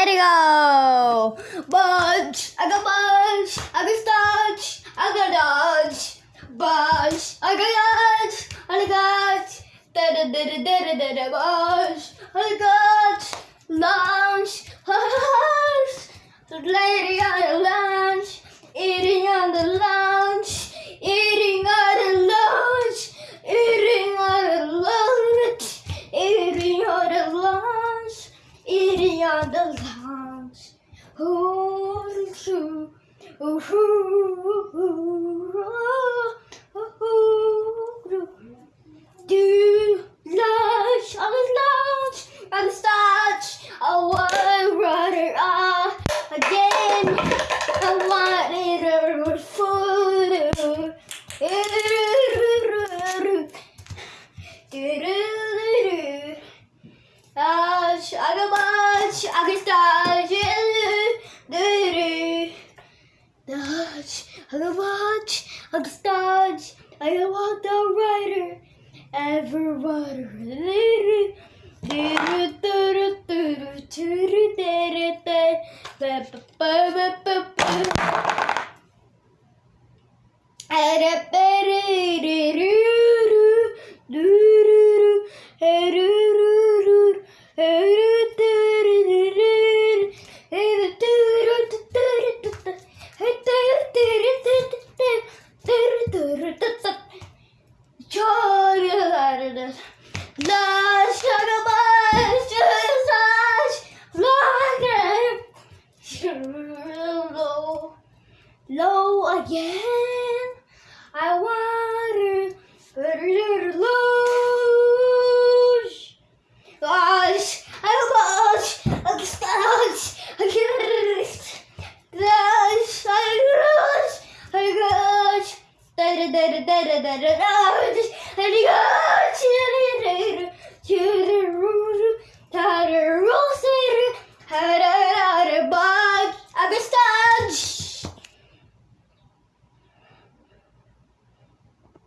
Ready go! Bunch, I got bunch, I got starch, I got dodge. Bunch, I got dodge, I got da da da da da da da bunch, I got It are the lambs ooh, ooh, ooh, ooh. aç, araba aç, akışta gelir dürü. Aç, araba aç, akışta aç, I want the rider, everybody dürü. Dürü dürü dürü dürü dürü dürü. Low low again, I want to lose. Gosh, I lost. I lost. I lost. Gosh, I lost. I lost. I da I da I da da da. I lost.